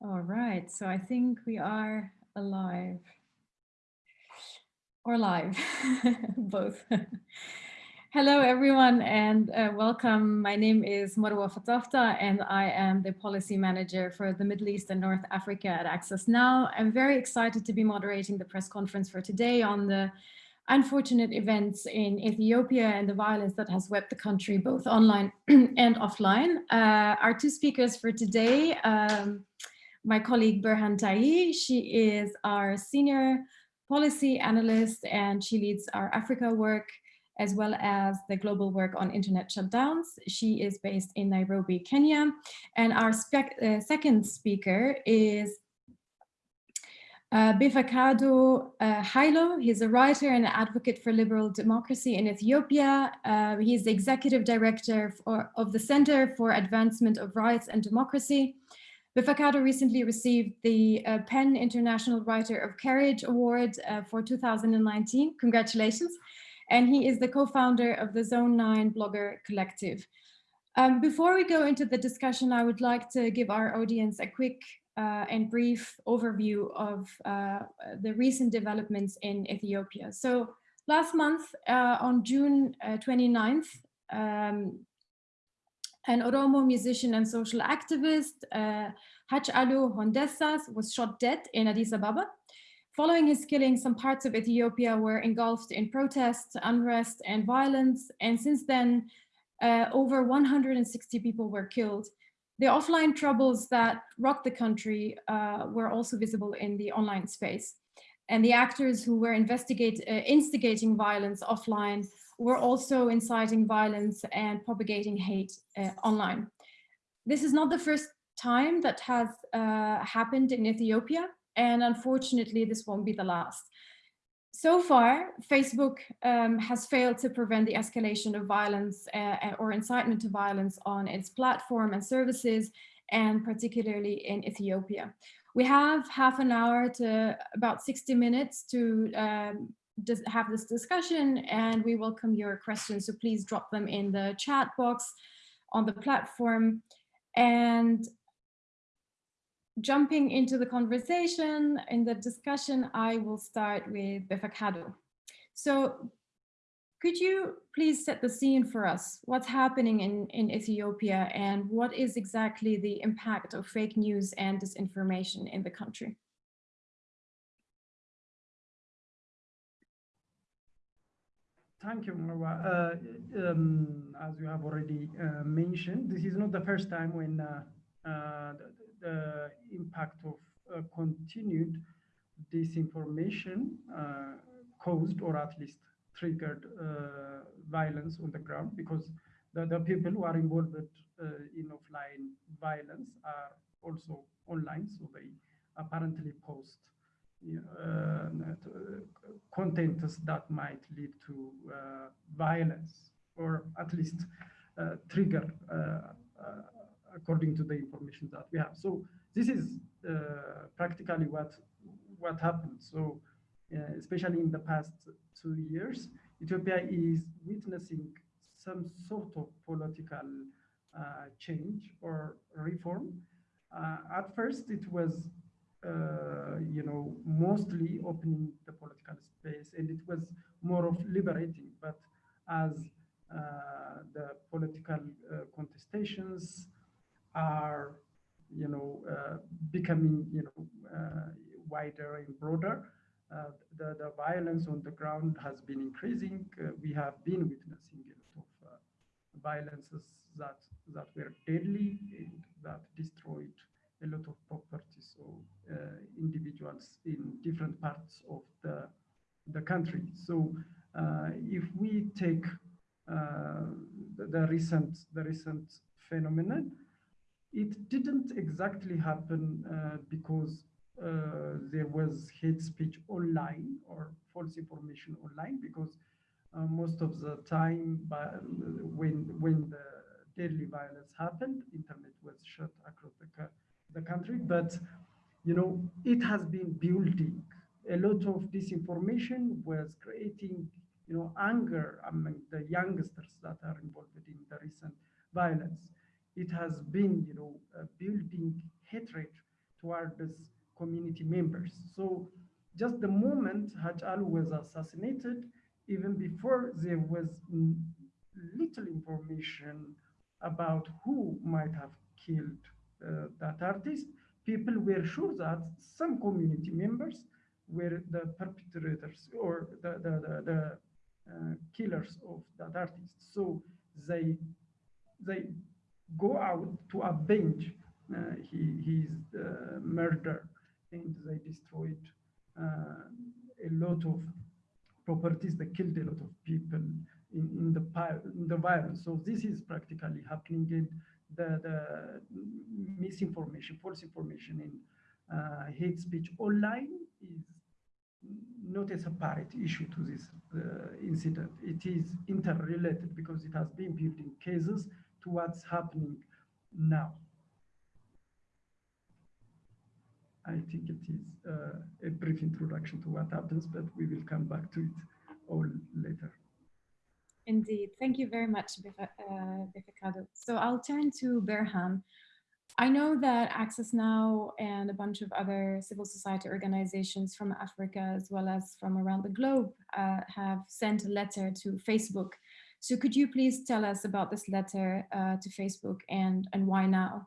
All right, so I think we are alive or live, both. Hello, everyone, and uh, welcome. My name is Marwa Fatafta, and I am the policy manager for the Middle East and North Africa at Access Now. I'm very excited to be moderating the press conference for today on the unfortunate events in Ethiopia and the violence that has swept the country both online and offline. Uh, our two speakers for today, um, my colleague Berhan Taye, she is our senior policy analyst and she leads our Africa work as well as the global work on internet shutdowns. She is based in Nairobi, Kenya. And our uh, second speaker is uh, Befeqadu uh, Hailu, he's a writer and advocate for liberal democracy in Ethiopia. Uh, he is the executive director for, of the Center for Advancement of Rights and Democracy. Befeqadu recently received the uh, PEN International Writer of Courage Award uh, for 2019. Congratulations. And he is the co-founder of the Zone 9 Blogger Collective. Um, before we go into the discussion, I would like to give our audience a quick uh, and brief overview of uh, the recent developments in Ethiopia. So last month uh, on June 29th, uh, um, an Oromo musician and social activist, uh, Hachalu Hundessa, was shot dead in Addis Ababa. Following his killing, some parts of Ethiopia were engulfed in protests, unrest, and violence. And since then, uh, over 160 people were killed. The offline troubles that rocked the country uh, were also visible in the online space. And the actors who were investigate, uh, instigating violence offline were also inciting violence and propagating hate uh, online. This is not the first time that has uh, happened in Ethiopia, and unfortunately, this won't be the last. So far, Facebook um, has failed to prevent the escalation of violence uh, or incitement to violence on its platform and services, and particularly in Ethiopia. We have half an hour to about 60 minutes to um, have this discussion, and we welcome your questions. So please drop them in the chat box on the platform. And jumping into the conversation in the discussion, I will start with Befeqadu. So could you please set the scene for us? What's happening in, in Ethiopia and what is exactly the impact of fake news and disinformation in the country? Thank you, Marwa. Uh, um, as you have already uh, mentioned, this is not the first time when uh, uh the impact of uh, continued disinformation uh, caused or at least triggered violence on the ground because the, the people who are involved in offline violence are also online, so they apparently post uh, contents that might lead to uh, violence or at least uh, trigger according to the information that we have. So this is uh, practically what what happened. So uh, especially in the past two years, Ethiopia is witnessing some sort of political uh, change or reform. Uh, at first, it was uh, you know mostly opening the political space, and it was more of liberating. But as uh, the political contestations are, you know, uh, becoming, you know, uh, wider and broader. Uh, the, the violence on the ground has been increasing. we have been witnessing a lot of violences that, that were deadly and that destroyed a lot of property. So individuals in different parts of the, the country. So if we take uh, the, the, recent the recent phenomenon, it didn't exactly happen uh, because uh, there was hate speech online or false information online because uh, most of the time by, when when the deadly violence happened internet was shut across the, the country but you know it has been building a lot of disinformation was creating you know anger among the youngsters that are involved in the recent violence it has been, you know, uh, building hatred towards community members. So just the moment Hachalu was assassinated, even before there was little information about who might have killed uh, that artist, people were sure that some community members were the perpetrators or the, the, the, the uh, killers of that artist. So they, they go out to avenge uh, he, his uh, murder and they destroyed uh, a lot of properties, they killed a lot of people in, in, the, in the violence. So this is practically happening in the, the misinformation, false information in uh, hate speech online is not a separate issue to this uh, incident. It is interrelated because it has been building cases to what's happening now. I think it is uh, a brief introduction to what happens, but we will come back to it all later. Indeed. Thank you very much, Befeqadu. Uh, so I'll turn to Berhan. I know that Access Now and a bunch of other civil society organizations from Africa as well as from around the globe uh, have sent a letter to Facebook. So could you please tell us about this letter uh, to Facebook and, and why now?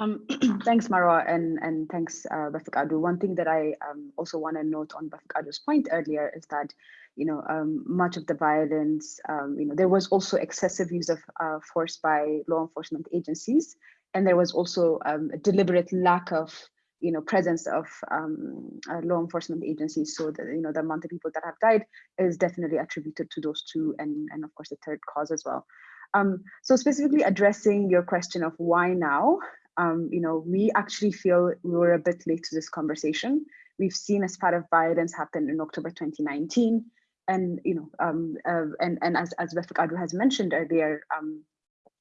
Um, thanks, Marwa, and, and thanks, uh, Befeqadu. One thing that I um, also want to note on Befeqadu's point earlier is that, you know, um, much of the violence, um, you know, there was also excessive use of uh, force by law enforcement agencies, and there was also um, a deliberate lack of, you know, presence of um, uh, law enforcement agencies. So that, you know, the amount of people that have died is definitely attributed to those two, and, and of course, the third cause as well. Um, so specifically addressing your question of why now, um, you know, we actually feel we were a bit late to this conversation. We've seen as part of violence happen in October 2019. And, you know, um, uh, and, and as, as Befeqadu has mentioned earlier, um,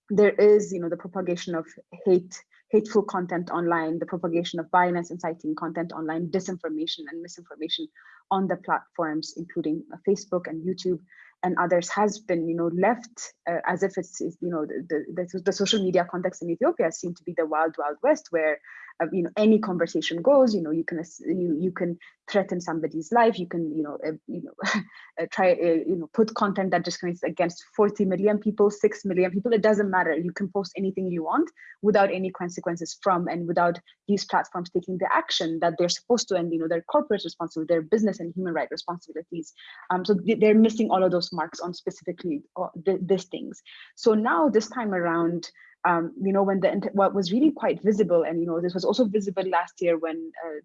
there is, you know, the propagation of hate, hateful content online, the propagation of violence inciting content online, disinformation and misinformation on the platforms, including Facebook and YouTube and others has been, you know, left uh, as if it's, you know, the, the, the, social media context in Ethiopia seem to be the wild, wild west where uh, you know any conversation goes you know you can you you can threaten somebody's life you can you know uh, you know uh, try uh, you know put content that discriminates against 40 million people 6 million people it doesn't matter. You can post anything you want without any consequences from and without these platforms taking the action that they're supposed to and you know their corporate responsibility their business and human right responsibilities. Um so they're missing all of those marks on specifically uh, these things. So now this time around um, you know, when the what was really quite visible, and you know, this was also visible last year when uh,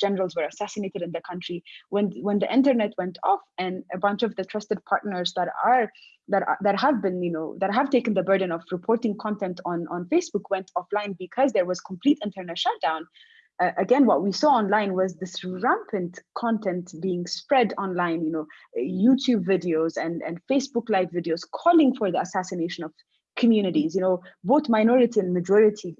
generals were assassinated in the country. When when the internet went off, and a bunch of the trusted partners that are that are, that have been, you know, that have taken the burden of reporting content on on Facebook went offline because there was complete internet shutdown. Uh, again, what we saw online was this rampant content being spread online, you know, YouTube videos and, and Facebook live videos calling for the assassination of communities, you know, both minority and majority,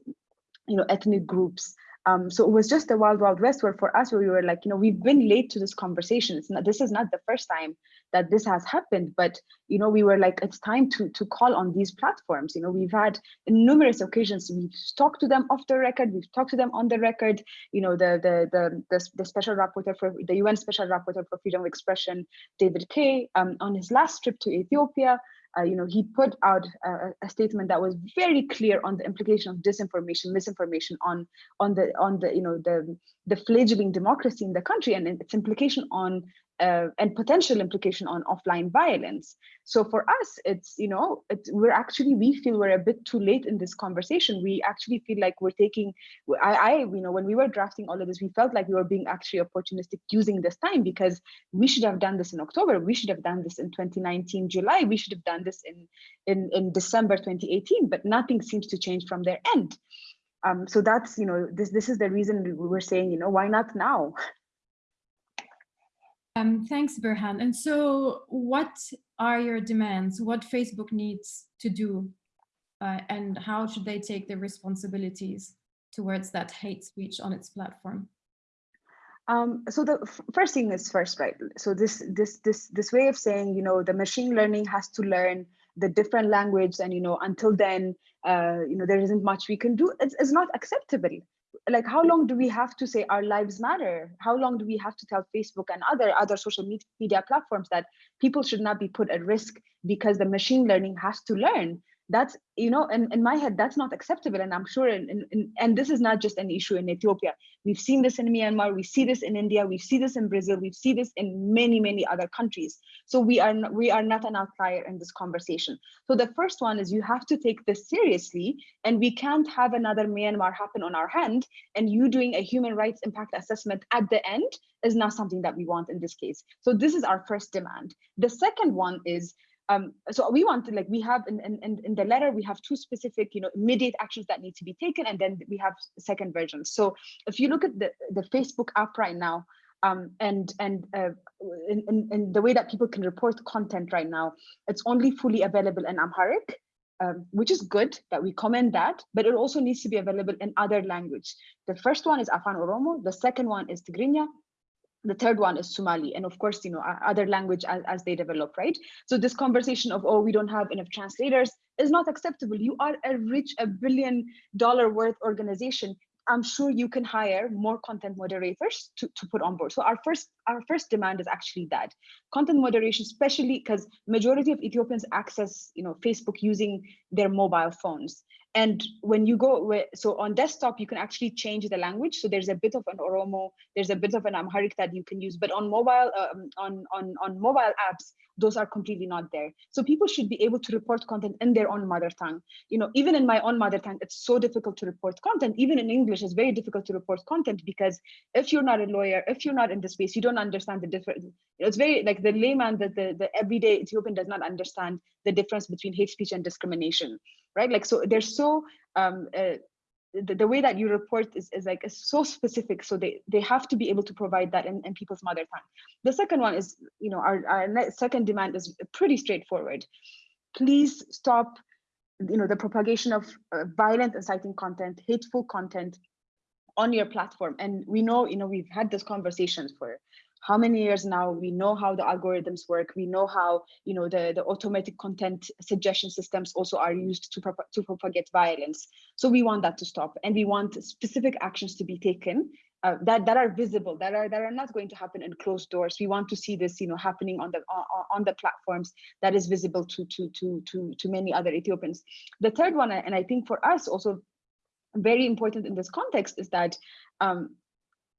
you know, ethnic groups. Um, so it was just the wild, wild west where for us, where we were like, you know, we've been late to this conversation. It's not, this is not the first time that this has happened, but, you know, we were like, it's time to, to call on these platforms. You know, we've had numerous occasions, we've talked to them off the record, we've talked to them on the record, you know, the, the, the, the, the special rapporteur for the UN special rapporteur for freedom of expression, David Kaye, um, on his last trip to Ethiopia, uh, you know, he put out a, a, statement that was very clear on the implication of disinformation, misinformation on on the on the you know the the fledgling democracy in the country and its implication on uh, and potential implication on offline violence. So for us, it's, you know, it's, we're actually, we feel we're a bit too late in this conversation. We actually feel like we're taking, I, I, you know, when we were drafting all of this, we felt like we were being actually opportunistic using this time because we should have done this in October. We should have done this in 2019, July. We should have done this in, in, in December 2018, but nothing seems to change from their end. Um, so that's, you know, this, this is the reason we're saying, you know, why not now? Um, thanks, Berhan. And so what are your demands? What Facebook needs to do? Uh, and how should they take their responsibilities towards that hate speech on its platform? Um, so the first thing is first, right? So this this this this way of saying, you know, the machine learning has to learn the different language and you know until then uh, you know there isn't much we can do it's, it's not acceptable like how long do we have to say our lives matter? How long do we have to tell facebook and other other social media platforms that people should not be put at risk because the machine learning has to learn that's you know in, in my head that's not acceptable. And i'm sure in, in, in, and this is not just an issue in ethiopia. We've seen this in myanmar. We see this in india. We see this in brazil. We see this in many many other countries. So we are we are not an outlier in this conversation. So the first one is you have to take this seriously and we can't have another myanmar happen on our hand and you doing a human rights impact assessment at the end is not something that we want in this case. So this is our first demand. The second one is um, so we wanted like we have in, in in the letter we have two specific you know immediate actions that need to be taken and then we have second versions. So if you look at the the facebook app right now um, and and uh, in, in, in, the way that people can report content right now it's only fully available in amharic um, which is good that we commend that but it also needs to be available in other language. The first one is afan oromo the second one is tigrinya the third one is Somali, and of course, you know, other language as, as they develop, right? So this conversation of, oh, we don't have enough translators is not acceptable. You are a rich, a billion dollar worth organization. I'm sure you can hire more content moderators to, to put on board. So our first our first demand is actually that content moderation, especially because majority of Ethiopians access you know Facebook using their mobile phones. And when you go, so on desktop, you can actually change the language. So there's a bit of an Oromo, there's a bit of an Amharic that you can use, but on mobile, um, on, on, on mobile apps, those are completely not there. So people should be able to report content in their own mother tongue. You know, even in my own mother tongue, it's so difficult to report content. Even in English, it's very difficult to report content because if you're not a lawyer, if you're not in the space, you don't understand the difference. It's very like the layman, that the, the everyday Ethiopian does not understand the difference between hate speech and discrimination right? Like, so they're so, um, uh, the, the, way that you report is, is like is so specific. So they, they have to be able to provide that in, in people's mother tongue. The second one is, you know, our, our second demand is pretty straightforward. Please stop you know the propagation of uh, violent inciting content hateful content on your platform and we know you know we've had this conversations for how many years now we know how the algorithms work we know how you know the the automatic content suggestion systems also are used to prop to propagate violence. So we want that to stop and we want specific actions to be taken uh, that that are visible that are that are not going to happen in closed doors. We want to see this you know happening on the on, on the platforms that is visible to to to to to many other ethiopians. The third one and i think for us also very important in this context is that um,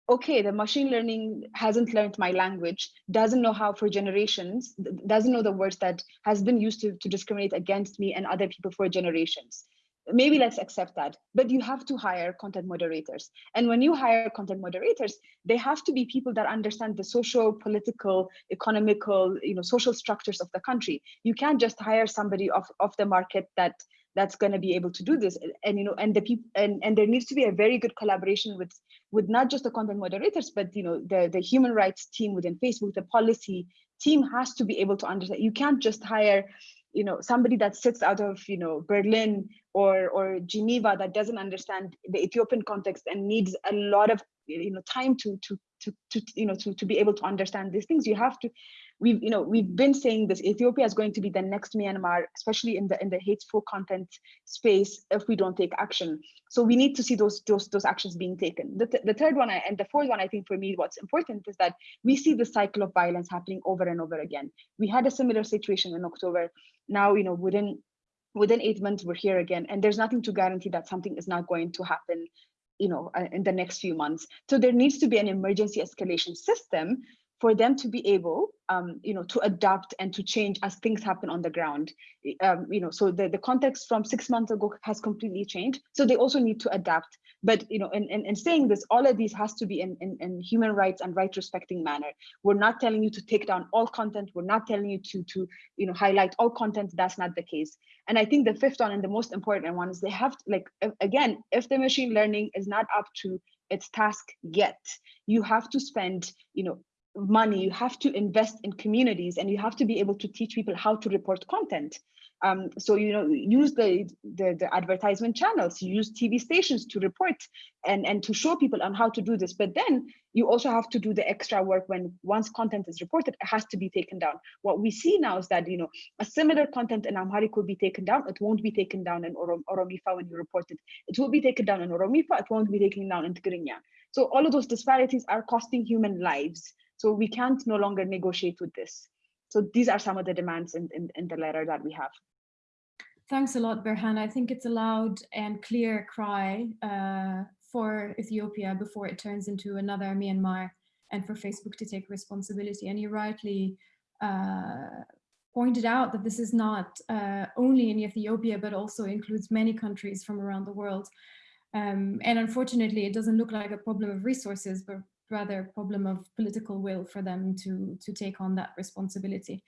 okay, the machine learning hasn't learned my language, doesn't know how for generations, doesn't know the words that has been used to, to discriminate against me and other people for generations. Maybe let's accept that, but you have to hire content moderators. And when you hire content moderators, they have to be people that understand the social, political, economical, you know, social structures of the country. You can't just hire somebody off, off the market that that's going to be able to do this. And you know and the people and, and there needs to be a very good collaboration with with not just the content moderators but you know the the human rights team within facebook the policy team has to be able to understand. You can't just hire you know somebody that sits out of you know berlin or or geneva that doesn't understand the ethiopian context and needs a lot of you know time to to to, to you know to, to be able to understand these things. You have to we've you know we've been saying this ethiopia is going to be the next myanmar especially in the in the hateful content space if we don't take action. So we need to see those those those actions being taken. The, th the third one and the fourth one i think for me what's important is that we see the cycle of violence happening over and over again. We had a similar situation in october. Now you know within within eight months we're here again and there's nothing to guarantee that something is not going to happen you know uh, in the next few months. So there needs to be an emergency escalation system for them to be able, um, you know, to adapt and to change as things happen on the ground. Um, you know, so the, the context from six months ago has completely changed. So they also need to adapt. But, you know, in, in, in saying this, all of these has to be in, in, in human rights and right respecting manner. We're not telling you to take down all content. We're not telling you to, to you know, highlight all content. That's not the case. And I think the fifth one and the most important one is they have to, like, again, if the machine learning is not up to its task yet, you have to spend, you know, money, you have to invest in communities and you have to be able to teach people how to report content. Um, so, you know, use the, the, the advertisement channels, use TV stations to report and, and to show people on how to do this. But then you also have to do the extra work when once content is reported, it has to be taken down. What we see now is that, you know, a similar content in Amharic will be taken down. It won't be taken down in Orom Oromifa when you report it. It will be taken down in Oromifa. It won't be taken down in Tigrinya. So all of those disparities are costing human lives. So we can't no longer negotiate with this. So these are some of the demands in, in, in the letter that we have. Thanks a lot, Berhan. I think it's a loud and clear cry uh, for Ethiopia before it turns into another Myanmar and for Facebook to take responsibility. And you rightly uh, pointed out that this is not uh, only in Ethiopia, but also includes many countries from around the world. Um, and unfortunately, it doesn't look like a problem of resources, but rather problem of political will for them to, to take on that responsibility.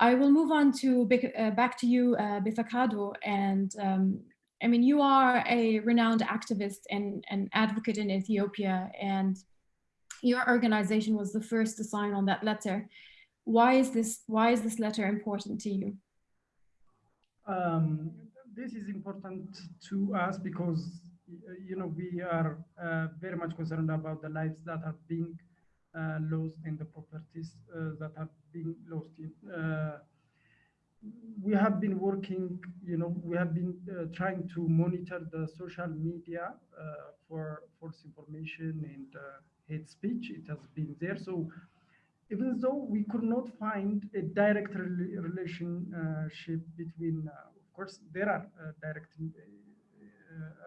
I will move on to uh, back to you, uh, Befeqadu, and um, I mean, you are a renowned activist and, and advocate in Ethiopia, and your organization was the first to sign on that letter. Why is this, why is this letter important to you? Um, this is important to us because, you know, we are uh, very much concerned about the lives that are being uh, lost and the properties uh, that have been lost in uh, we have been working, you know, we have been uh, trying to monitor the social media uh, for false information and uh, hate speech. It has been there. So even though we could not find a direct re relationship between, of course, there are direct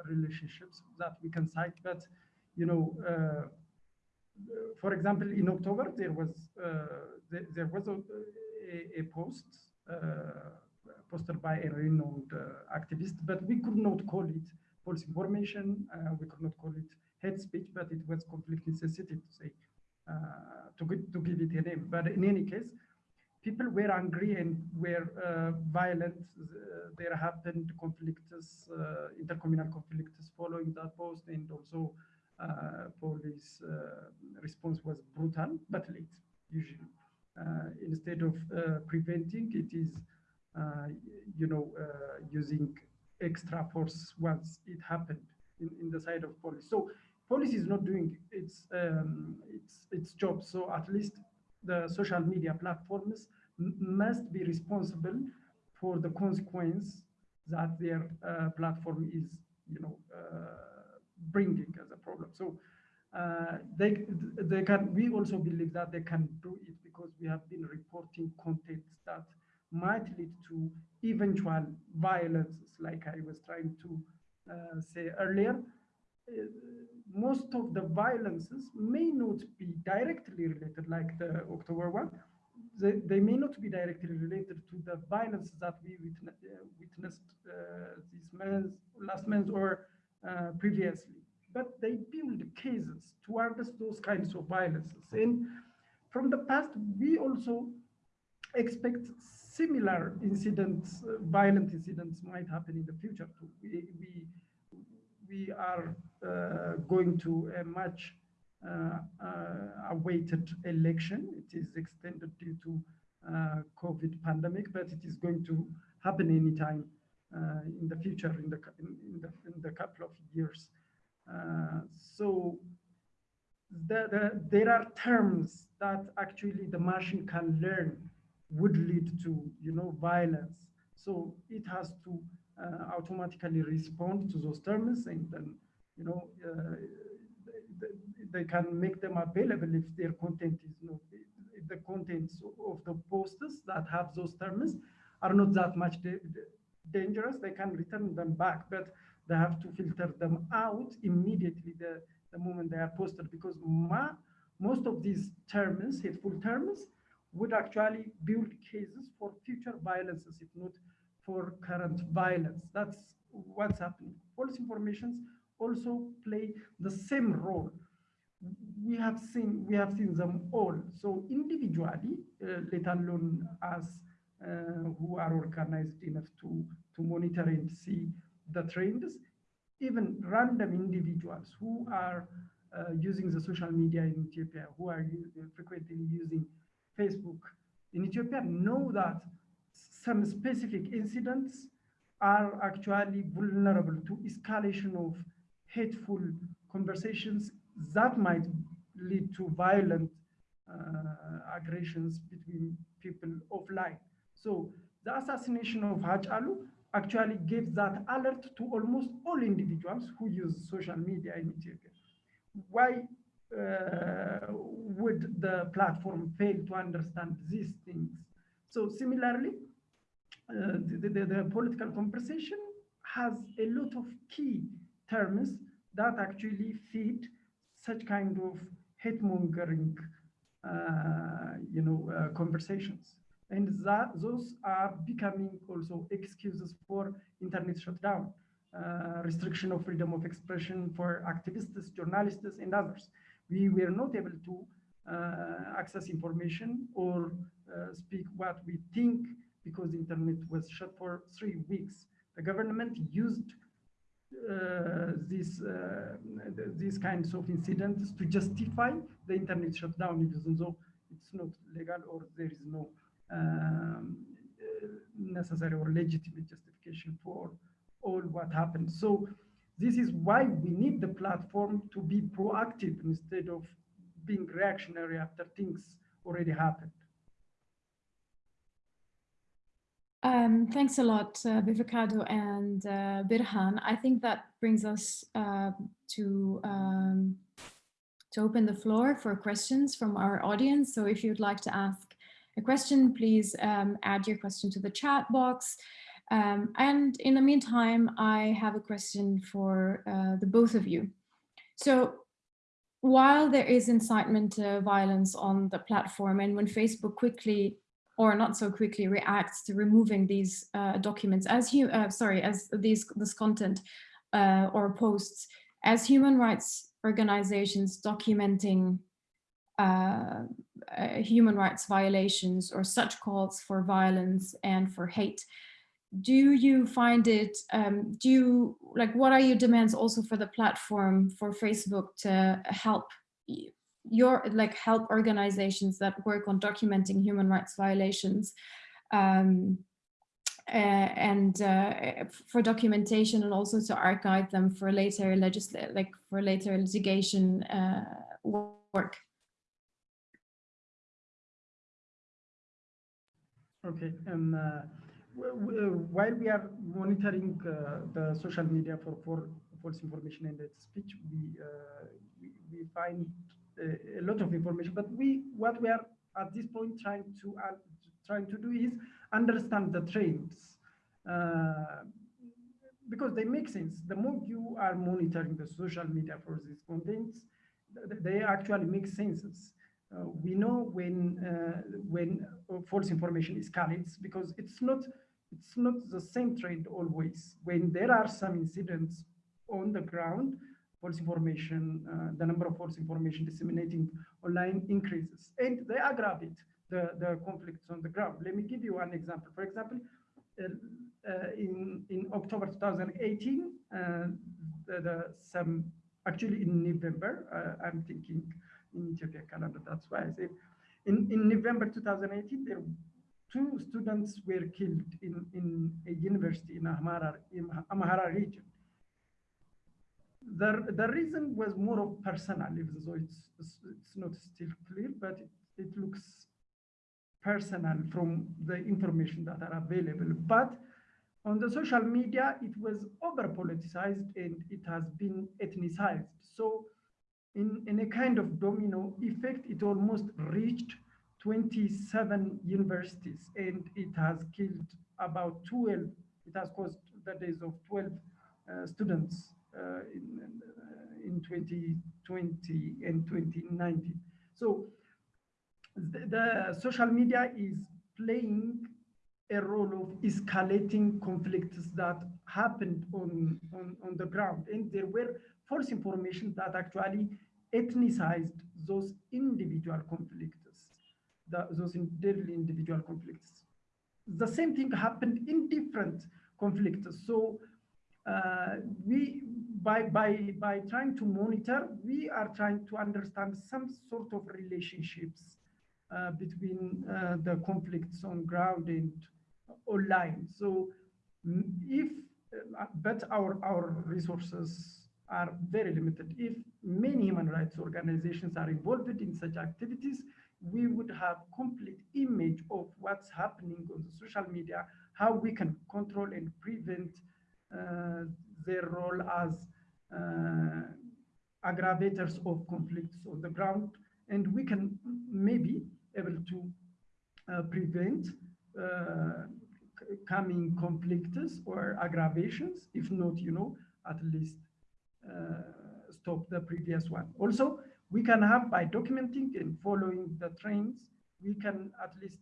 relationships that we can cite, but, you know, for example, in October, there was uh, there, there, was a, a, a post uh, posted by a renowned uh, activist, but we could not call it false information. Uh, we could not call it hate speech, but it was conflict necessity to say to, to give it a name. But in any case, people were angry and were uh, violent. There happened conflicts, uh, intercommunal conflicts following that post, and also uh, police uh, response was brutal but late, usually. Instead of preventing, it is, you know, using extra force once it happened in, in the side of police. So police is not doing its um, its its job. So at least the social media platforms must be responsible for the consequence that their uh, platform is, you know, uh, bringing as a problem. So uh, they they can. We also believe that they can do it because we have been reporting content that might lead to eventual violence, like I was trying to uh, say earlier. Uh, most of the violences may not be directly related, like the October one. They, they may not be directly related to the violence that we uh, witnessed uh, this month, last month, or uh, previously, but they build cases towards those kinds of violences. And from the past, we also expect similar incidents, uh, violent incidents might happen in the future too. We, we, we are uh, going to a much awaited election. It is extended due to uh, COVID pandemic, but it is going to happen anytime uh, in the future, in the, in, in, the, in the couple of years. Uh, so the, the, there are terms that actually the machine can learn would lead to, you know, violence. So it has to uh, automatically respond to those terms and then, you know, uh, they, can make them available if their content is not, if the contents of the posters that have those terms are not that much dangerous, they can return them back, but they have to filter them out immediately the, the moment they are posted because ma, most of these terms, hateful terms, would actually build cases for future violences, if not for current violence. That's what's happening. Police informations also play the same role. We have seen we have seen them all. So individually, uh, let alone us uh, who are organized enough to, to monitor and see the trends, even random individuals who are uh, using the social media in Ethiopia, who are frequently using Facebook in Ethiopia, know that some specific incidents are actually vulnerable to escalation of hateful conversations that might lead to violent uh, aggressions between people offline. So the assassination of Hachalu actually gave that alert to almost all individuals who use social media in Ethiopia. Why uh, would the platform fail to understand these things? So similarly, uh, the, the, the, political conversation has a lot of key terms that actually feed such kind of hate mongering, uh, you know, uh, conversations. And that those are becoming also excuses for internet shutdown, uh, restriction of freedom of expression for activists, journalists, and others. We were not able to uh, access information or uh, speak what we think because the internet was shut for three weeks. The government used uh, these uh, these kinds of incidents to justify the internet shutdown, even though it's not legal or there is no um, uh, necessary or legitimate justification for all what happened. So this is why we need the platform to be proactive instead of being reactionary after things already happened. Um, thanks a lot, uh, and uh, Berhan. I think that brings us uh, to um, to open the floor for questions from our audience. So if you'd like to ask a question, please um, add your question to the chat box. Um, and in the meantime, I have a question for uh, the both of you. So while there is incitement to violence on the platform and when Facebook quickly or not so quickly reacts to removing these uh, documents as you uh, sorry as these this content uh, or posts as human rights organizations documenting uh, uh, human rights violations or such calls for violence and for hate. Do you find it um, do you like what are your demands also for the platform for facebook to help your like help organizations that work on documenting human rights violations um, uh, and uh, for documentation and also to archive them for later legislate like for later litigation uh, work Okay. Um, while we are monitoring uh, the social media for, for false information and speech, we, we find a lot of information. But we what we are at this point trying to trying to do is understand the trends because they make sense. The more you are monitoring the social media for these contents, they actually make sense. Uh, we know when uh, when uh, false information escalates because it's not it's not the same trend always. When there are some incidents on the ground, false information, uh, the number of false information disseminating online increases, and they aggravate the the conflicts on the ground. Let me give you one example. For example, uh, uh, in in October 2018, the, the, some actually in November, I'm thinking in Ethiopia calendar. That's why I said in, in November 2018, there two students were killed in, in a university in Amhara, in Amhara region. The, the reason was more of personal, even though it's, it's not still clear, but it, it looks personal from the information that are available. But on the social media, it was over politicized and it has been ethnicized. So in, in a kind of domino effect, it almost reached 27 universities and it has killed about 12, it has caused the deaths of 12 uh, students in, uh, in 2020 and 2019. So the, the social media is playing a role of escalating conflicts that happened on, on, on the ground. And there were false information that actually ethnicized those individual conflicts, the, those deadly individual conflicts. The same thing happened in different conflicts. So uh, we, by, by, by trying to monitor, we are trying to understand some sort of relationships uh, between uh, the conflicts on ground and online. So mm, if, uh, but our, our resources are very limited. If many human rights organizations are involved in such activities, we would have complete image of what's happening on the social media, how we can control and prevent uh, their role as uh, aggravators of conflicts on the ground. And we can maybe able to uh, prevent uh, coming conflicts or aggravations, if not, you know, at least uh, stop the previous one. Also, we can have by documenting and following the trends, we can at least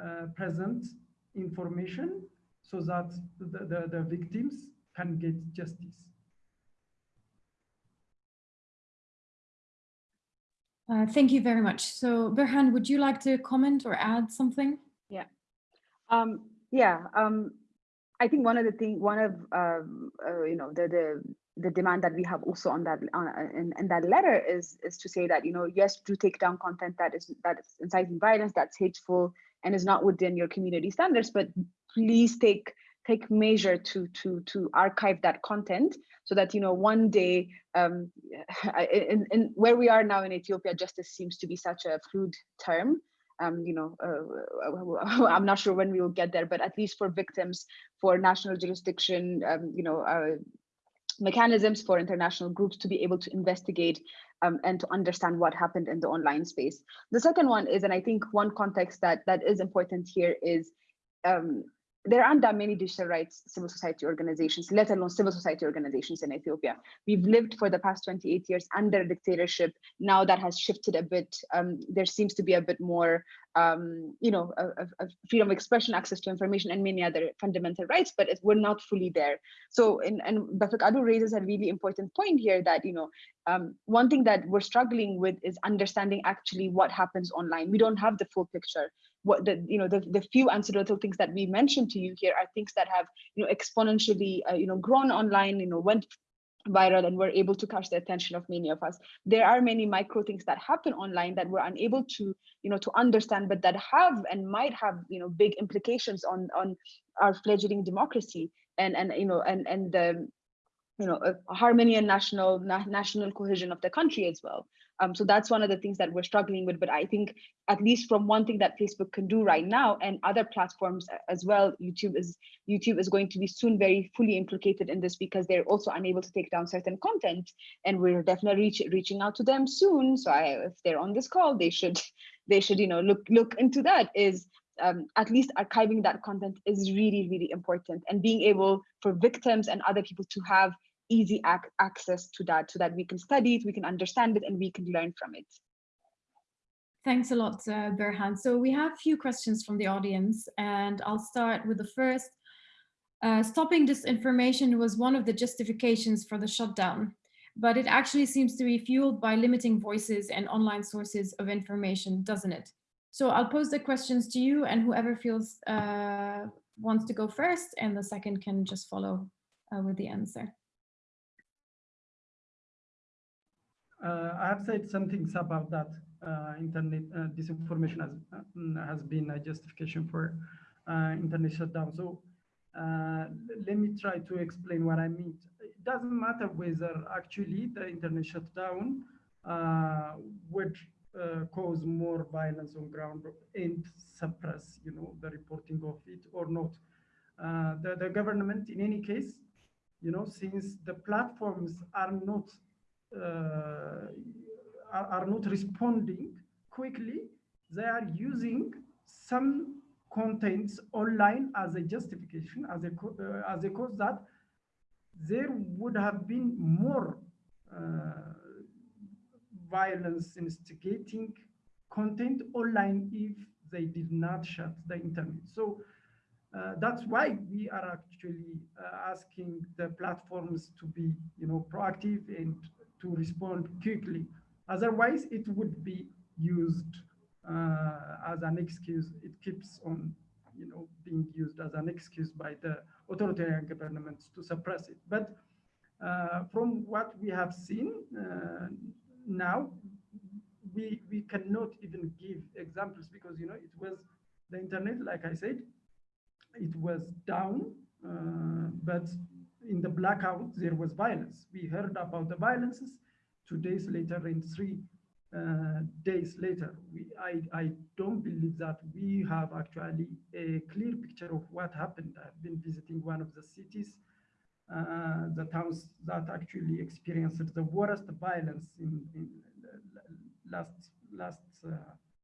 uh, present information so that the, the, the victims can get justice. Uh, thank you very much. So Berhan, would you like to comment or add something? Yeah. Um, yeah. Um, I think one of the thing, one of um, uh, you know the the the demand that we have also on that on, in, in that letter is is to say that you know yes do take down content that is that is inciting violence that's hateful and is not within your community standards but please take take measure to to to archive that content so that you know one day um in, in where we are now in ethiopia justice seems to be such a fluid term um, you know, uh, I'm not sure when we will get there, but at least for victims, for national jurisdiction, um, you know, uh, mechanisms for international groups to be able to investigate um, and to understand what happened in the online space. The second one is, and I think one context that that is important here is um, there aren't that many digital rights civil society organizations, let alone civil society organizations in Ethiopia. We've lived for the past 28 years under a dictatorship. Now that has shifted a bit. Um, there seems to be a bit more, um, you know, freedom of expression, access to information, and many other fundamental rights, but it, we're not fully there. So, in, and Befeqadu raises a really important point here that, you know, um, one thing that we're struggling with is understanding actually what happens online. We don't have the full picture what the you know the, the few anecdotal things that we mentioned to you here are things that have you know exponentially uh, you know grown online you know went viral and were able to catch the attention of many of us. There are many micro things that happen online that we're unable to you know to understand but that have and might have you know big implications on on our fledgling democracy and and you know and and the you know harmony and national na national cohesion of the country as well um, so that's one of the things that we're struggling with. But I think at least from one thing that Facebook can do right now and other platforms as well, YouTube is YouTube is going to be soon very fully implicated in this because they're also unable to take down certain content. And we're definitely reach, reaching out to them soon. So I, if they're on this call, they should they should you know look look into that is um, at least archiving that content is really, really important and being able for victims and other people to have easy ac access to that so that we can study it, we can understand it, and we can learn from it. Thanks a lot, uh, Berhan. So we have a few questions from the audience, and I'll start with the first. Uh, stopping disinformation was one of the justifications for the shutdown, but it actually seems to be fueled by limiting voices and online sources of information, doesn't it? So I'll pose the questions to you and whoever feels uh, wants to go first and the second can just follow uh, with the answer. I have said some things about that. Uh, internet uh, disinformation has has been a justification for internet shutdown. So let me try to explain what I mean. It doesn't matter whether actually the internet shutdown would uh, cause more violence on ground and suppress, you know, the reporting of it or not. Uh, the, the government, in any case, you know, since the platforms are not uh, are, are not responding quickly, they are using some contents online as a justification, as a, uh, as a cause that there would have been more uh, violence instigating content online if they did not shut the internet. So uh, that's why we are actually uh, asking the platforms to be, you know, proactive and to respond quickly. Otherwise, it would be used uh, as an excuse. It keeps on, you know, being used as an excuse by the authoritarian governments to suppress it. But uh, from what we have seen uh, now, we we cannot even give examples because you know it was the internet, like I said, it was down, uh, but in the blackout, there was violence. We heard about the violences two days later and three uh, days later. We, I, I don't believe that we have actually a clear picture of what happened. I've been visiting one of the cities, uh, the towns that actually experienced the worst violence in, in last last uh,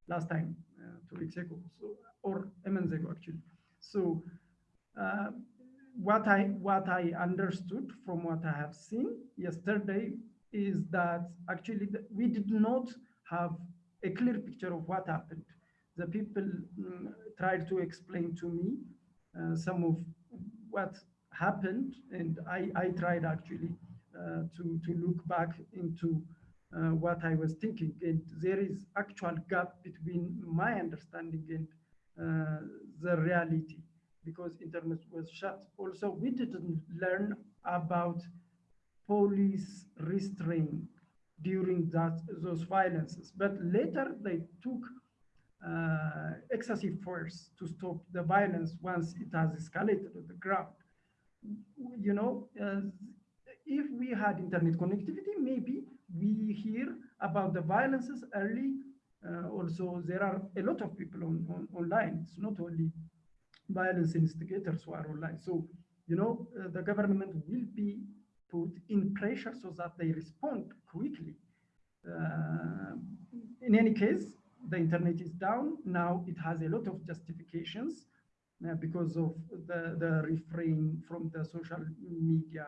last time, uh, two weeks ago, so or a month ago actually. So uh, what I what I understood from what I have seen yesterday is that actually we did not have a clear picture of what happened. The people mm, tried to explain to me uh, some of what happened, and I, I tried actually uh, to, to look back into uh, what I was thinking. And there is actual gap between my understanding and uh, the reality because internet was shut. Also, we didn't learn about police restraint during that those violences. But later they took uh, excessive force to stop the violence once it has escalated on the ground. You know, uh, if we had internet connectivity, maybe we hear about the violences early. Uh, also, there are a lot of people on, on, online. It's not only violence instigators who are online. So, you know, uh, the government will be put in pressure so that they respond quickly. Uh, in any case, the internet is down. Now it has a lot of justifications uh, because of the, the refrain from the social media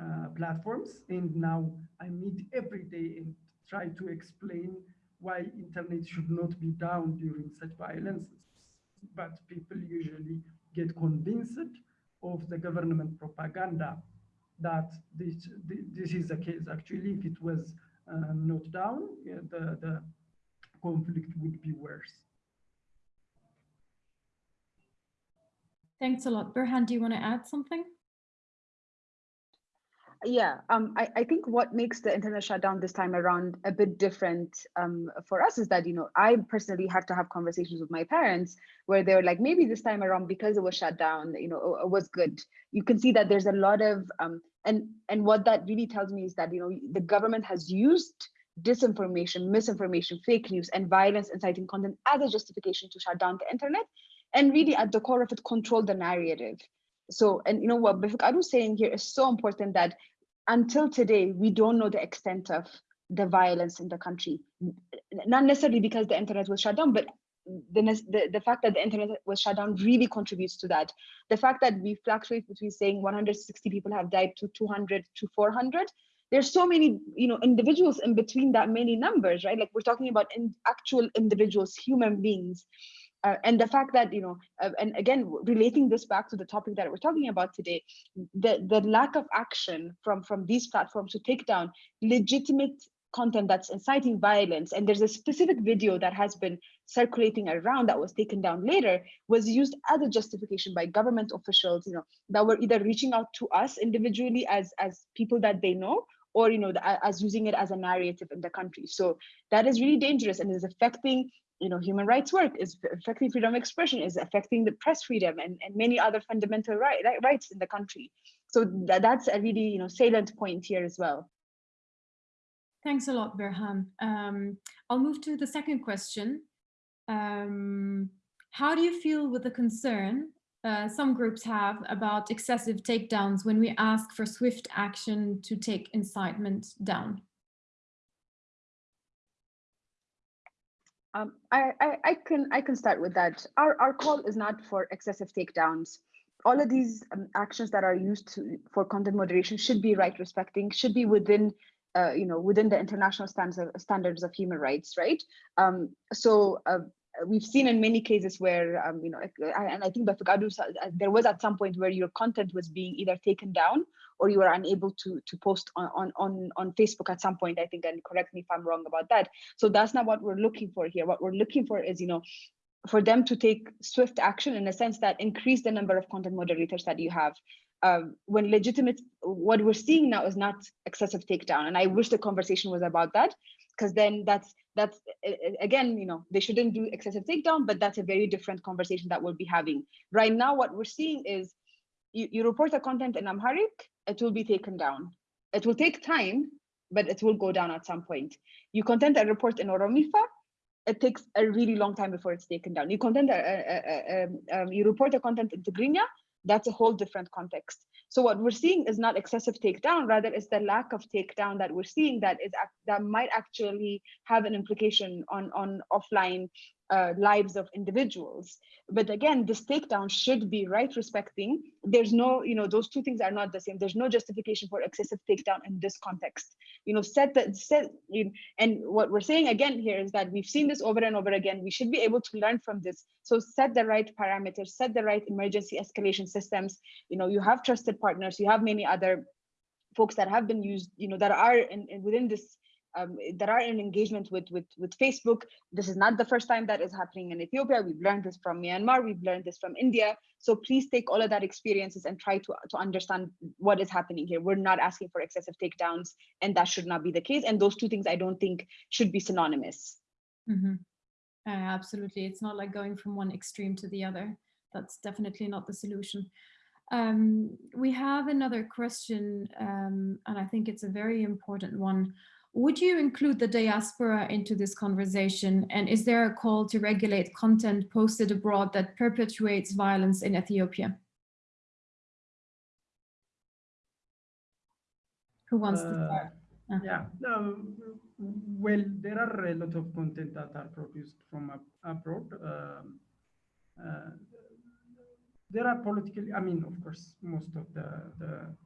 uh, platforms. And now I meet every day and try to explain why internet should not be down during such violences. But people usually get convinced of the government propaganda that this, this is the case. Actually, if it was uh, not down, yeah, the, the conflict would be worse. Thanks a lot. Berhan, do you want to add something? Yeah um, I, I think what makes the internet shutdown this time around a bit different um, for us is that you know i personally have to have conversations with my parents where they're like maybe this time around because it was shut down you know it was good. You can see that there's a lot of um, and and what that really tells me is that you know the government has used disinformation misinformation fake news and violence inciting content as a justification to shut down the internet and really at the core of it control the narrative. So and you know what I was saying here is so important that until today we don't know the extent of the violence in the country. Not necessarily because the internet was shut down but the, the, the fact that the internet was shut down really contributes to that. The fact that we fluctuate between saying 160 people have died to 200 to 400 there's so many you know individuals in between that many numbers right? Like we're talking about in actual individuals human beings uh, and the fact that you know uh, and again relating this back to the topic that we're talking about today the the lack of action from from these platforms to take down legitimate content that's inciting violence and there's a specific video that has been circulating around that was taken down later was used as a justification by government officials you know that were either reaching out to us individually as as people that they know or you know the, as using it as a narrative in the country. So that is really dangerous and is affecting you know, human rights work is affecting freedom of expression, is affecting the press freedom and, and many other fundamental right, rights in the country. So that, that's a really, you know, salient point here as well. Thanks a lot, Berhan. Um, I'll move to the second question. Um, how do you feel with the concern uh, some groups have about excessive takedowns when we ask for swift action to take incitement down? Um, I, I, I, can I can start with that. Our, our call is not for excessive takedowns. All of these um, actions that are used to, for content moderation should be right respecting, should be within uh, you know within the international standards of, standards of human rights, right? Um, so uh, we've seen in many cases where um, you know and I think Befeqadu, uh, there was at some point where your content was being either taken down or you were unable to to post on on on Facebook at some point I think and correct me if I'm wrong about that. So that's not what we're looking for here. What we're looking for is you know for them to take swift action in a sense that increase the number of content moderators that you have. Um, when legitimate what we're seeing now is not excessive takedown and I wish the conversation was about that because then that's that's again, you know, they shouldn't do excessive takedown, but that's a very different conversation that we'll be having. Right now, what we're seeing is you, you report a content in Amharic, it will be taken down. It will take time, but it will go down at some point. You content a report in Oromifa, it takes a really long time before it's taken down. You content, a, a, a, you report a content in Tigrinya, that's a whole different context. So what we're seeing is not excessive takedown, rather it's the lack of takedown that we're seeing that is that might actually have an implication on, on offline uh, lives of individuals. But again, this takedown should be right respecting. There's no, you know, those two things are not the same. There's no justification for excessive takedown in this context. You know, set that set, and what we're saying again here is that we've seen this over and over again. We should be able to learn from this. So set the right parameters, set the right emergency escalation systems. You know, you have trusted partners, you have many other folks that have been used, you know, that are in, in within this um, that are in engagement with, with, with Facebook. This is not the first time that is happening in Ethiopia. We've learned this from Myanmar. We've learned this from India. So please take all of that experiences and try to, to understand what is happening here. We're not asking for excessive takedowns and that should not be the case. And those two things I don't think should be synonymous. Mm -hmm. uh, absolutely. It's not like going from one extreme to the other. That's definitely not the solution. Um, we have another question, um, and I think it's a very important one. Would you include the diaspora into this conversation? And is there a call to regulate content posted abroad that perpetuates violence in Ethiopia? Who wants uh, to start? Uh. Yeah, um, well, there are a lot of content that are produced from abroad. Um, uh, there are political, I mean, of course, most of the, the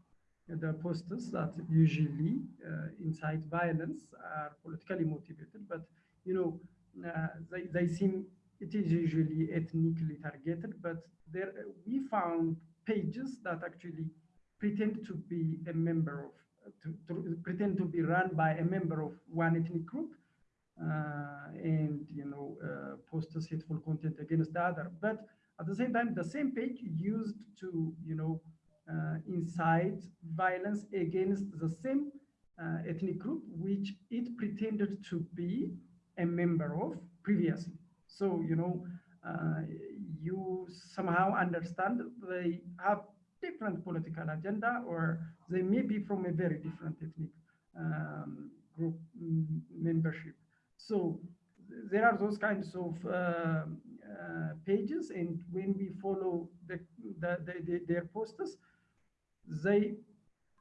the posters that usually uh, incite violence are politically motivated, but you know, uh, they, they seem, it is usually ethnically targeted, but there we found pages that actually pretend to be a member of, to, to pretend to be run by a member of one ethnic group, uh, and you know, uh, posters hateful content against the other. But at the same time, the same page used to, you know, uh, incite violence against the same uh, ethnic group, which it pretended to be a member of previously. So, you know, uh, you somehow understand they have different political agenda or they may be from a very different ethnic um, group membership. So there are those kinds of uh, uh, pages and when we follow the, the, the, their posters, they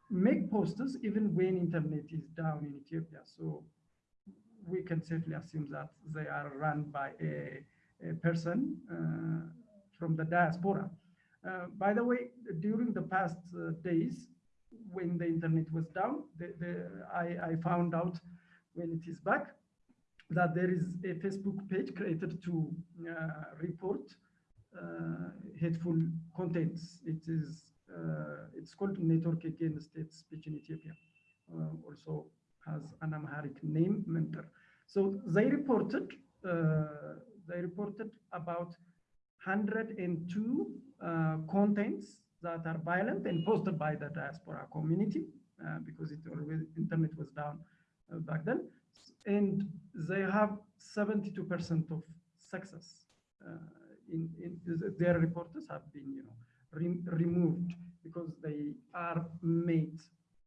make posters even when internet is down in Ethiopia. So we can safely assume that they are run by a, a person uh, from the diaspora. Uh, by the way, during the past uh, days, when the internet was down, the, the, I, I, found out when it is back that there is a Facebook page created to uh, report uh, hateful contents. It is it's called Network Against Hate Speech in Ethiopia. Uh, also has an Amharic name, Mentor. So they reported, uh, they reported about 102 contents that are violent and posted by the diaspora community because it always internet was down back then and they have 72% of success uh, in, in, their reporters have been you know re removed because they are made,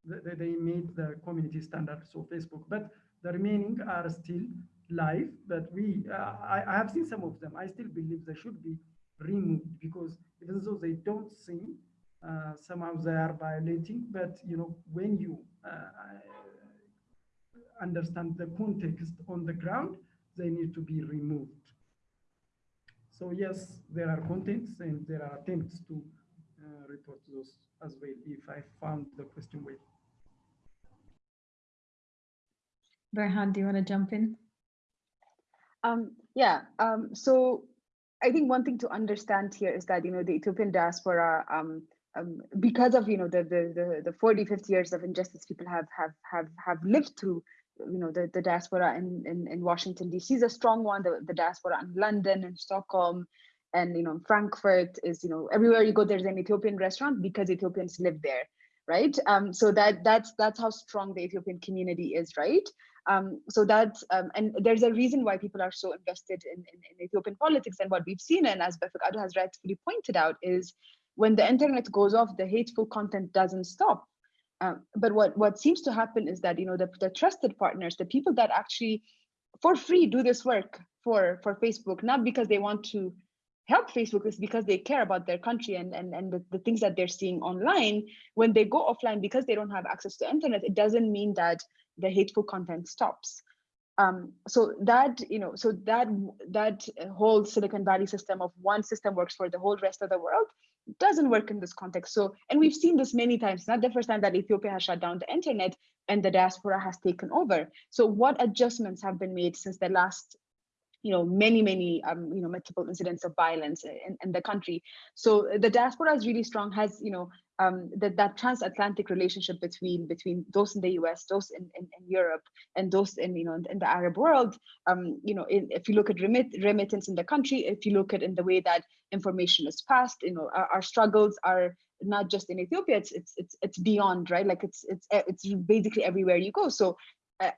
they, they made the community standards of Facebook, but the remaining are still live, but we, uh, I, I have seen some of them. I still believe they should be removed because even though they don't seem, uh, somehow they are violating, but you know, when you uh, understand the context on the ground, they need to be removed. So yes, there are contents and there are attempts to uh, report those as well if I found the question well. Berhan, do you want to jump in? Um, yeah, um, so I think one thing to understand here is that, you know, the Ethiopian diaspora, um, um, because of, you know, the, the, the, the 40, 50 years of injustice people have, have, have, have lived through, you know, the, the diaspora in, in, in Washington, DC is a strong one, the, the diaspora in London and Stockholm, and you know frankfurt is you know everywhere you go there's an ethiopian restaurant because ethiopians live there right um so that that's that's how strong the ethiopian community is right Um, so that's, um, and there's a reason why people are so invested in, in, in Ethiopian politics. And what we've seen, and as Befeqadu has rightfully pointed out, is when the internet goes off, the hateful content doesn't stop. Um, but what, what seems to happen is that, you know, the, the trusted partners, the people that actually for free do this work for, for Facebook, not because they want to help Facebook is because they care about their country and, and, and the, the things that they're seeing online. When they go offline because they don't have access to internet, it doesn't mean that the hateful content stops. Um, so that you know, so that that whole Silicon Valley system of one system works for the whole rest of the world doesn't work in this context. So, and we've seen this many times. Not the first time that Ethiopia has shut down the internet and the diaspora has taken over. So, what adjustments have been made since the last you know many many um, you know multiple incidents of violence in, in the country so the diaspora is really strong has you know um, that that transatlantic relationship between between those in the U.S., those in, in, in Europe, and those in you know in the Arab world. Um, you know, in, if you look at remit, remittance in the country, if you look at in the way that information is passed, you know, our, our struggles are not just in Ethiopia. It's it's it's it's beyond, right? Like it's it's it's basically everywhere you go. So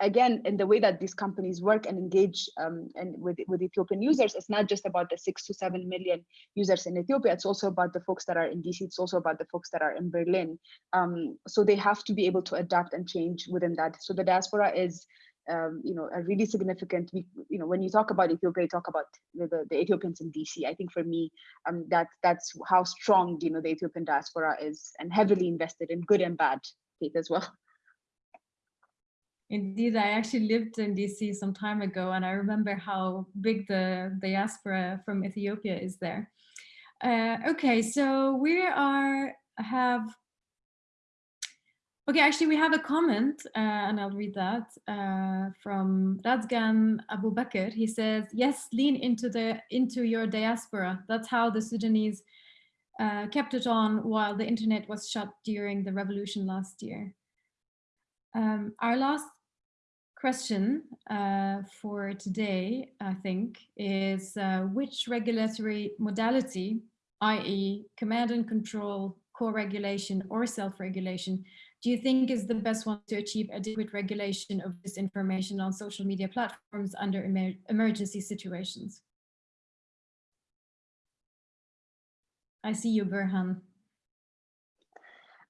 again, in the way that these companies work and engage um, and with, with Ethiopian users, it's not just about the six to seven million users in Ethiopia, it's also about the folks that are in DC, it's also about the folks that are in Berlin. Um, so they have to be able to adapt and change within that. So the diaspora is um, you know, a really significant, you know, when you talk about Ethiopia, you talk about the, the, the Ethiopians in DC. I think for me, um, that that's how strong, you know, the Ethiopian diaspora is and heavily invested in good and bad faith as well. Indeed, I actually lived in DC some time ago, and I remember how big the diaspora from Ethiopia is there. Uh, okay, so we are have Okay, actually, we have a comment, uh, and I'll read that uh, from Radzgan Abu Bakr. He says, "Yes, lean into the into your diaspora. That's how the Sudanese uh, kept it on while the internet was shut during the revolution last year." Um, our last question uh, for today, I think, is uh, which regulatory modality, i.e. command and control, co-regulation or self-regulation, do you think is the best one to achieve adequate regulation of this information on social media platforms under emer emergency situations? I see you, Berhan.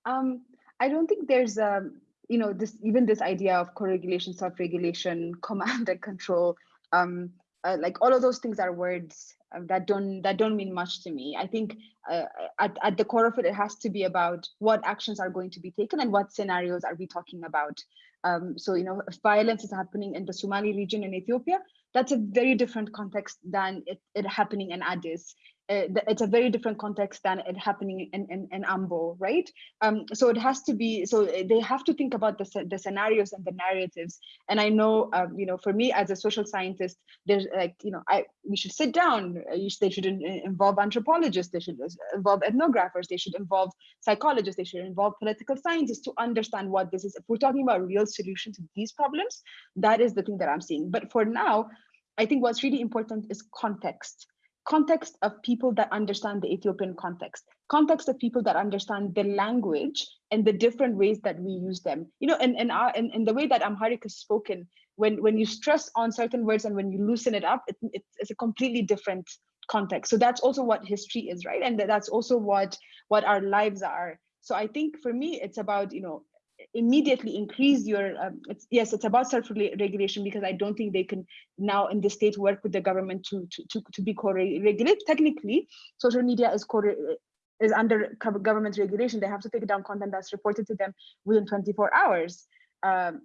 Um, I don't think there's a, you know, this even this idea of co-regulation, self-regulation, command and control, um, uh, like all of those things are words uh, that don't that don't mean much to me. I think uh, at, at the core of it, it has to be about what actions are going to be taken and what scenarios are we talking about. Um, so, you know, if violence is happening in the Somali region in Ethiopia, that's a very different context than it, it happening in Addis Eh, it's a very different context than it happening in, in, in Ambo, right? Um, so it has to be, so eh, they have to think about the, the scenarios and the narratives. And I know, um, you know, for me as a social scientist, there's like, you know, I we should sit down, eh, they should involve anthropologists, they should involve ethnographers, they should involve psychologists, they should involve political scientists to understand what this is. If we're talking about real solutions to these problems, that is the thing that I'm seeing. But for now, I think what's really important is context context of people that understand the Ethiopian context, context of people that understand the language and the different ways that we use them. You know, and, and, our, and, and the way that Amharic is spoken, when, when you stress on certain words and when you loosen it up, it, it, it's a completely different context. So that's also what history is, right? And that's also what, what our lives are. So I think for me, it's about, you know, immediately increase your um, it's, yes it's about self-regulation because i don't think they can now in the state work with the government to to to, to be co-regulated. Technically social media is co is under government regulation. They have to take down content that's reported to them within 24 hours. Um,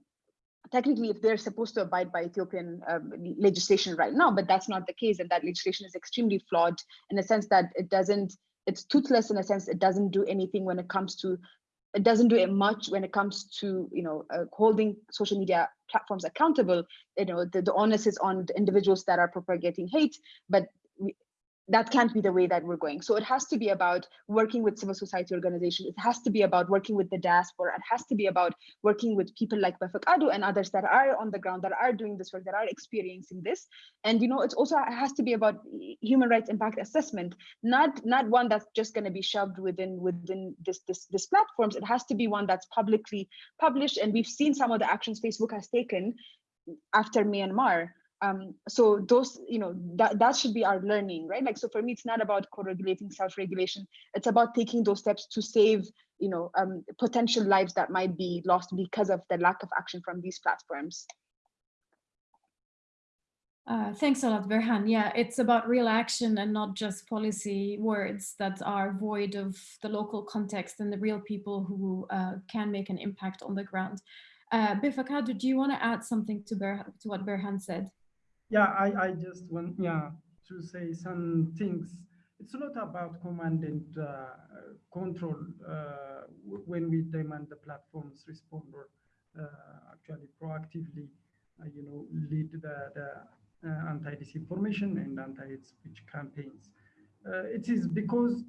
technically if they're supposed to abide by ethiopian um, legislation right now but that's not the case and that legislation is extremely flawed in the sense that it doesn't it's toothless in a sense it doesn't do anything when it comes to it doesn't do it much when it comes to you know uh, holding social media platforms accountable. You know the, the onus is on the individuals that are propagating hate but that can't be the way that we're going. So it has to be about working with civil society organizations. It has to be about working with the diaspora. It has to be about working with people like Befeqadu and others that are on the ground, that are doing this work, that are experiencing this. And you know, it's also it has to be about human rights impact assessment, not not one that's just going to be shoved within within this this this platforms. It has to be one that's publicly published. And we've seen some of the actions Facebook has taken after Myanmar. Um, so those, you know, that, that should be our learning, right? Like, so for me, it's not about co-regulating self-regulation. It's about taking those steps to save, you know, um, potential lives that might be lost because of the lack of action from these platforms. Uh, thanks a lot, Berhan. Yeah, it's about real action and not just policy words that are void of the local context and the real people who uh, can make an impact on the ground. Uh, do you want to add something to, Ber to what Berhan said? Yeah, I, I just want yeah to say some things. It's not about command and uh, control uh, when we demand the platforms respond or uh, actually proactively, uh, you know, lead the, the uh, anti-disinformation and anti-hate speech campaigns. Uh, it is because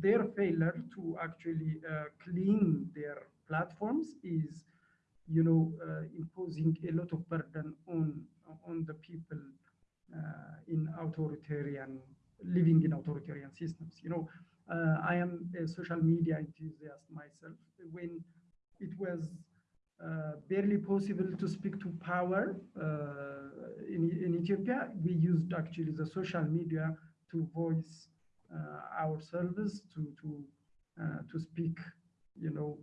their failure to actually clean their platforms is, you know, imposing a lot of burden on on the people in authoritarian living in authoritarian systems. You know, uh, I am a social media enthusiast myself. When it was uh, barely possible to speak to power uh, in, in Ethiopia. We used actually the social media to voice uh, our service, to to to speak, you know,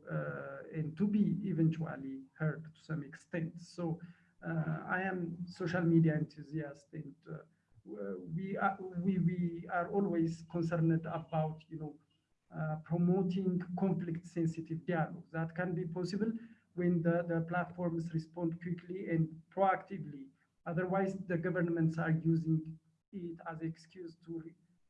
and to be eventually heard to some extent. So I am social media enthusiast and we are, we, we are always concerned about, you know, uh, promoting conflict sensitive dialogue that can be possible when the, the platforms respond quickly and proactively. Otherwise, the governments are using it as excuse to,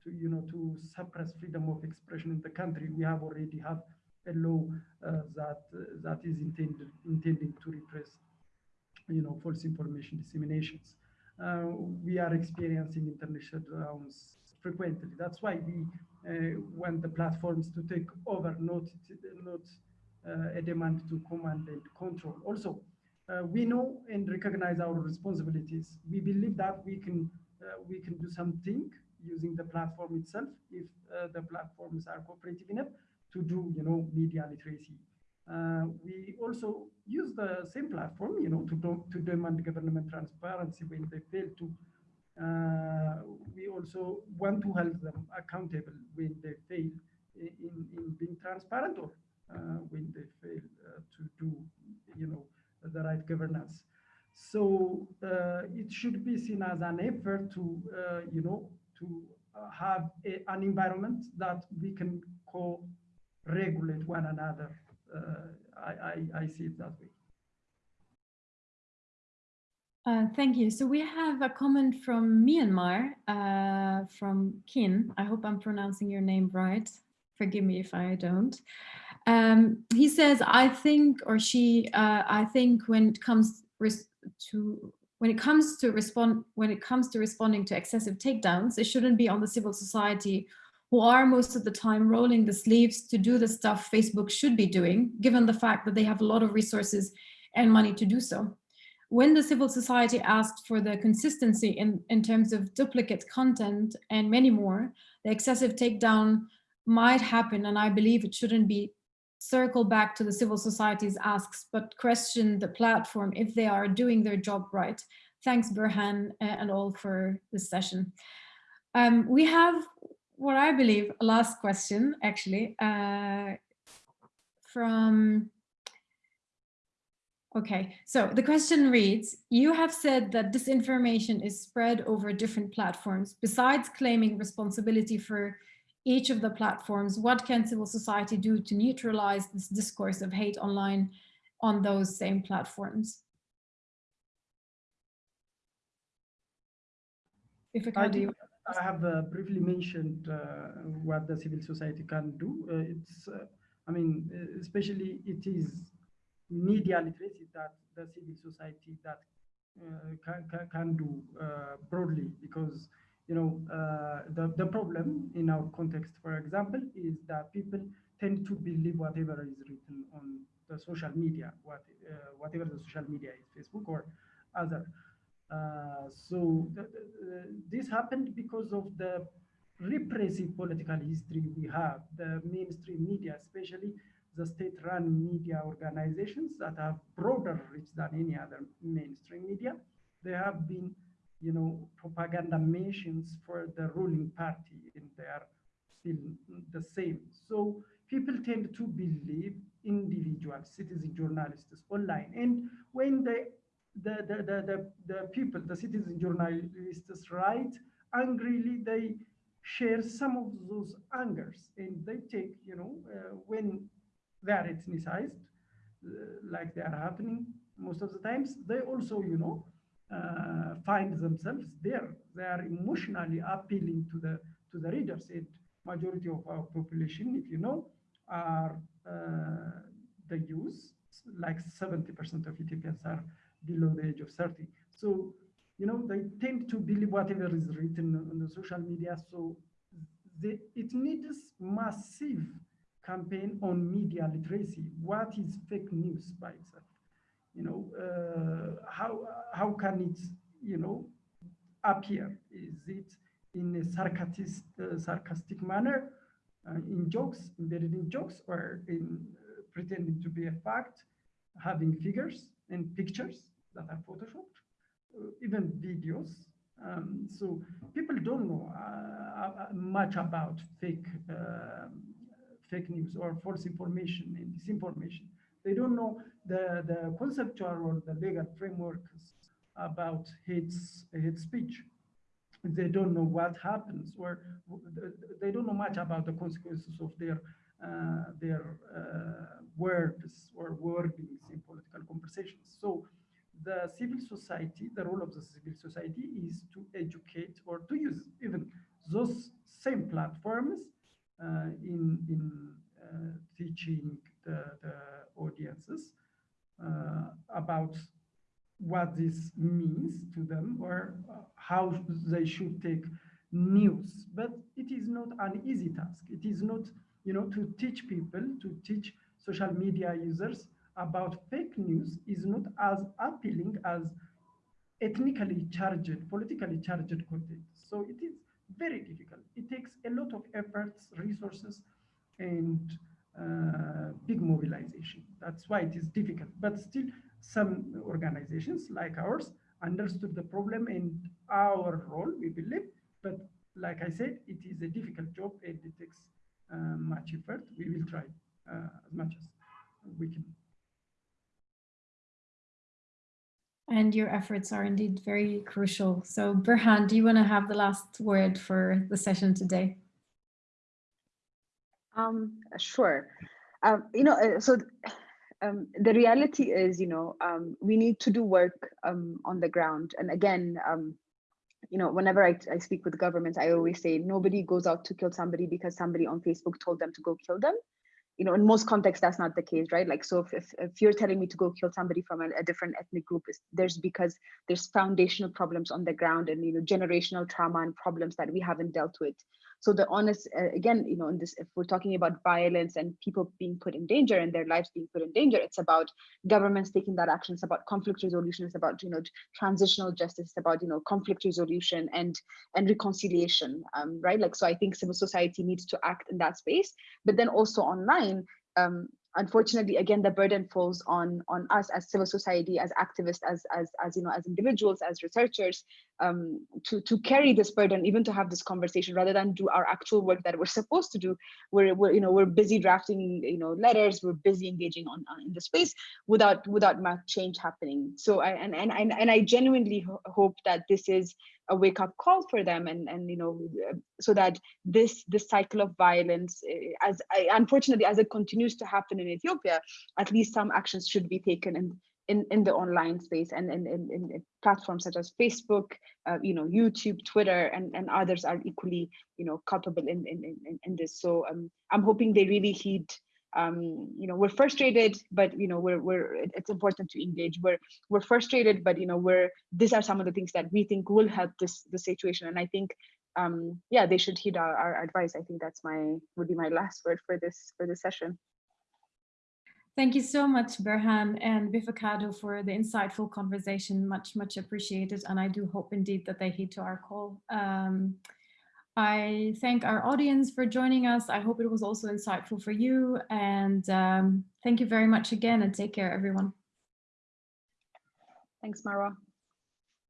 to you know, to suppress freedom of expression in the country. We have already have a law uh, that uh, that is intended intending to repress, you know, false information disseminations. Uh, we are experiencing internet shutdowns frequently. That's why we uh, want the platforms to take over, not not uh, a demand to command and control. Also, uh, we know and recognize our responsibilities. We believe that we can uh, we can do something using the platform itself if the platforms are cooperative enough to do you know media literacy. Uh, we also use the same platform, you know, to, to demand government transparency when they fail to. Uh, we also want to hold them accountable when they fail in, in being transparent or uh, when they fail uh, to do, you know, the right governance. So uh, it should be seen as an effort to, you know, to have a, an environment that we can co-regulate one another. I, I, I see it that way. Uh, thank you. So we have a comment from Myanmar, uh, from Kin. I hope I'm pronouncing your name right. Forgive me if I don't. Um, he says, I think, or she, uh, I think when it comes to when it comes to respond when it comes to responding to excessive takedowns, it shouldn't be on the civil society who are most of the time rolling the sleeves to do the stuff Facebook should be doing, given the fact that they have a lot of resources and money to do so. When the civil society asked for the consistency in, in terms of duplicate content and many more, the excessive takedown might happen and I believe it shouldn't be circle back to the civil society's asks, but question the platform if they are doing their job right. Thanks, Berhan and all for this session. Um, we have what I believe a last question, actually, uh, from Okay, so the question reads, you have said that disinformation is spread over different platforms. Besides claiming responsibility for each of the platforms, what can civil society do to neutralize this discourse of hate online on those same platforms? If I, can, I have uh, briefly mentioned uh, what the civil society can do. Uh, it's, uh, I mean, uh, especially it is media literacy that the civil society that uh, can, can, can do broadly because you know, the, the problem in our context, for example, is that people tend to believe whatever is written on the social media, what, whatever the social media is, Facebook or other. Uh, so th th this happened because of the repressive political history we have, the mainstream media, especially the state-run media organizations that have broader reach than any other mainstream media. They have been, you know, propaganda machines for the ruling party, and they are still the same. So people tend to believe individual citizen journalists online, and when they the, the, the, the, people, the citizen journalists write angrily, they share some of those angers and they take, you know, uh, when they are ethnicized, uh, like they are happening most of the times, they also, you know, uh, find themselves there. They are emotionally appealing to the to the readers. And majority of our population, if you know, are uh, the youth. Like 70% of Ethiopians are below the age of 30. So, you know, they tend to believe whatever is written on the social media. So it needs massive campaign on media literacy. What is fake news by itself? You know, uh, how, how can it, you know, appear? Is it in a sarcastic, uh, sarcastic manner, uh, in jokes, embedded in jokes, or in uh, pretending to be a fact, having figures and pictures that are photoshopped, uh, even videos. Um, so people don't know uh, much about fake um, fake news or false information and disinformation. They don't know the, the conceptual or the legal frameworks about hate, hate speech. They don't know what happens or they don't know much about the consequences of their uh, their uh, words or wordings in political conversations. So the civil society, the role of the civil society is to educate or to use even those same platforms uh, in, in uh, teaching the, the audiences uh, about what this means to them or how they should take news. But it is not an easy task. It is not, you know, to teach people, to teach social media users about fake news is not as appealing as ethnically charged, politically charged content. So it is very difficult. It takes a lot of efforts, resources, and uh, big mobilization. That's why it is difficult. But still, some organizations like ours understood the problem and our role, we believe. But like I said, it is a difficult job and it takes uh, much effort. We will try uh, as much as we can. And your efforts are indeed very crucial. So Berhan, do you want to have the last word for the session today? Um, sure. Um, you know, uh, so um, the reality is, you know, um, we need to do work um, on the ground. And again, um, you know, whenever I, I speak with governments, I always say nobody goes out to kill somebody because somebody on Facebook told them to go kill them you know, in most contexts, that's not the case, right? Like, so if, if, if you're telling me to go kill somebody from a, a different ethnic group, there's because there's foundational problems on the ground and, you know, generational trauma and problems that we haven't dealt with. So the honest, uh, again, you know, in this, if we're talking about violence and people being put in danger and their lives being put in danger, it's about governments taking that action. It's about conflict resolution. It's about, you know, transitional justice. It's about, you know, conflict resolution and and reconciliation, um, right? Like, so I think civil society needs to act in that space, but then also online, um, unfortunately, again, the burden falls on on us as civil society, as activists, as as as you know, as individuals, as researchers, um, to to carry this burden, even to have this conversation, rather than do our actual work that we're supposed to do. We're, we're you know we're busy drafting you know letters, we're busy engaging on, on in the space without without much change happening. So I and and and, and I genuinely ho hope that this is a wake up call for them and and you know so that this this cycle of violence eh, as unfortunately as it continues to happen in ethiopia at least some actions should be taken in in, in the online space and in, in, in platforms such as Facebook, uh, you know, YouTube, Twitter, and, and others are equally, you know, culpable in, in, in, in this. So um, I'm hoping they really heed um, you know, we're frustrated, but you know, we're we're it's important to engage. We're we're frustrated, but you know, we're these are some of the things that we think will help this the situation. And I think, um, yeah, they should heed our, our advice. I think that's my would be my last word for this for this session. Thank you so much, Berhan and Befeqadu for the insightful conversation. Much, much appreciated. And I do hope indeed that they heed to our call. Um, I thank our audience for joining us. I hope it was also insightful for you. And um, thank you very much again and take care, everyone. Thanks, Marwa.